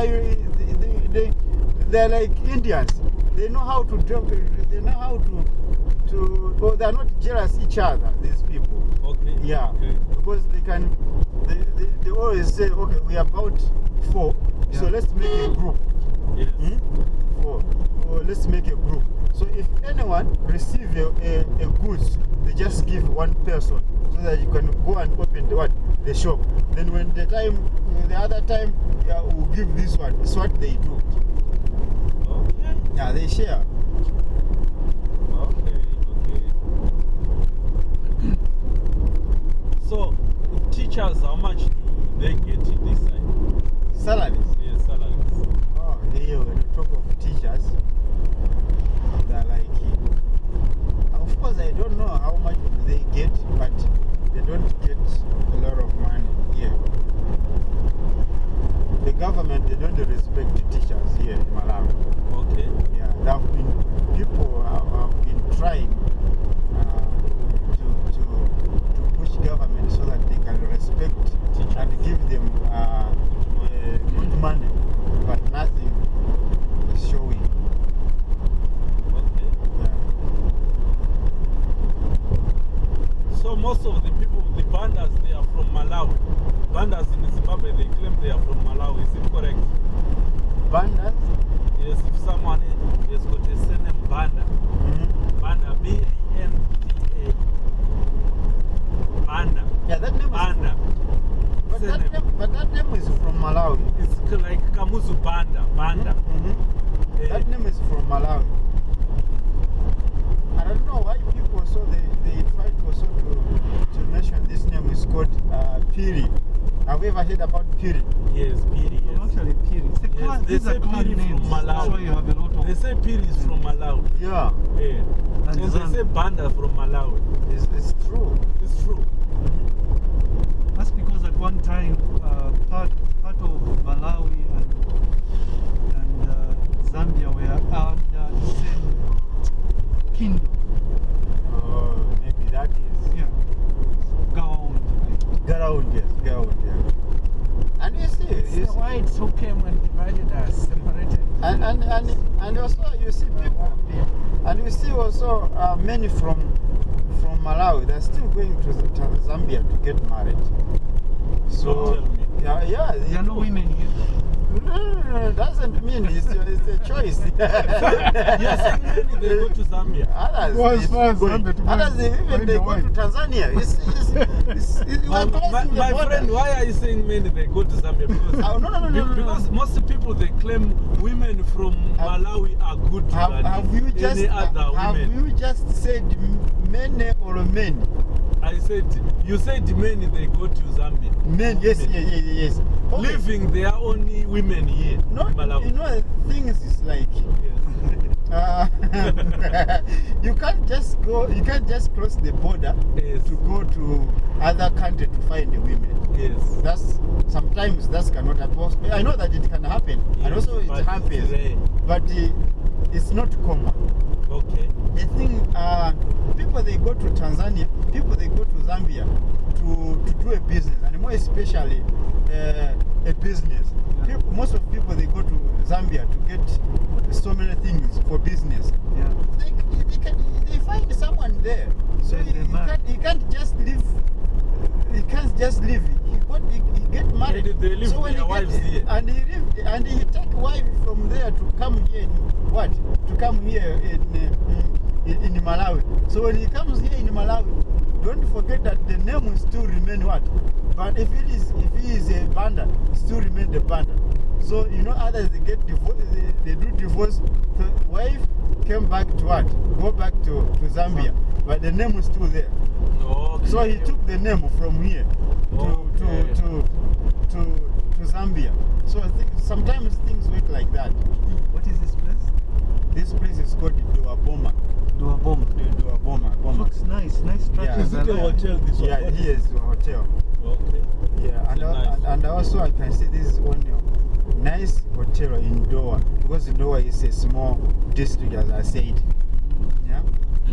they, they, they, they're like Indians. They know how to drop. They know how to to. Well, they're not jealous each other. These people. Okay. Yeah, Okay. because they can. They, they, they always say, okay, we are about four, yeah. so let's make a group. Yes. Hmm? Four. Or let's make a group. So if anyone receive a, a, a goods, they just give one person so that you can go and open the what the shop. Then when the time the other time yeah, we'll give this one. It's what they do. Okay. Yeah, they share. Okay. Okay. so, teachers, how much do they get in this side? Salaries. Salaries. Oh, they when you talk of teachers, they're like, uh, of course, I don't know how much they get, but they don't get a lot of money here. The government, they don't respect the teachers here in Malawi. Okay. Yeah, there have been people have, have been trying uh, to, to to push government so that they can respect Teachers. and give them uh, uh, good money, but nothing is showing. Okay. Yeah. So most of the people, the bandas, they are from Malawi. Bandas in Zimbabwe, they claim they are from Malawi. Is it correct? Bandas. Yes, if someone has got a surname Banda, mhm. Banda, B-A-N-D-A, Banda, Yeah, that name is. Banda. But that, name, but that name is from Malawi. It's like Kamuzu Banda, Banda. Mhm. Eh, That name is from Malawi. I don't know why people also they, they try to also to, to mention this name is called uh, Phiri. Have you ever heard about Phiri? Yes, Phiri, yes. Actually, Phiri. It's a Yes, clan, they say Phiri from. Malawi. So you have a lot of. They say Phiri is from Malawi. Yeah, Yeah. And And they say Banda from Malawi. it's, it's true. It's true. That's because at one time, uh, part part of Malawi and and uh, Zambia were under the same kingdom. Uh, maybe that is. Yeah. Gaon. Garound, yes, Garound, yeah. And you see, It's you the see whites who came and divided us, separated. and, and, and, and also you see people, and you see also uh, many from from Malawi, they're still going to, the, to Zambia to get married. So, Don't tell me. yeah, yeah. There are no women here. No, no, no, no, doesn't mean it's, it's a choice. Yes, they go to Zambia. Others, well, as far as Zambia to others even they go wife. to Tanzania. It's, it's, it's, it's, you My, are my, crossing my border. friend, why are you saying many they go to Zambia? Because, Oh, no, no, no, be- no, no, no. because most people they claim women from Have- Malawi are good to Have, have you just any other have women. Have you just said many or men? I said, you said men, they go to Zambia. Men, yes, yes, yes, yes. Okay. Living, there only women here No, Malawi. you know, things is like Yes. uh, you can't just go, you can't just cross the border Yes. to go to other country to find the women. yes. That's sometimes that cannot happen. I know that it can happen, yes, and also it but it's happens, but uh, it's not common. Okay. The thing, uh, people they go to Tanzania, people Zambia to, to do a business, and more especially uh, a business. Yeah. People, most of people they go to Zambia to get so many things for business. Yeah. They, they, can, they find someone there, so he, he, can't, he can't just leave. He can't just leave. He, got, he, he get married. Yeah, they leave so when their he wives get, here. and he leave, and he take wife from there to come here in what? To come here in, uh, in in Malawi. So when he comes here in Malawi, don't forget that the name will still remain what? But if it is if he is a banda, still remain the banda. So you know others they get divorced, they, they do divorce. The wife came back to what? Go back to, to Zambia, but the name is still there. Okay. So he took the name from here to Okay. to, to to to Zambia. So I think sometimes things work like that. What is this place? This place is called Dowa Boma. Duaboma. Dowa Boma. Nice. Nice structures. Is it a hotel, this one? Yeah, here is the hotel. Okay. Yeah, and, It's al- nice and, also I can see this is one nice hotel in Dowa because Dowa is a small district as I said.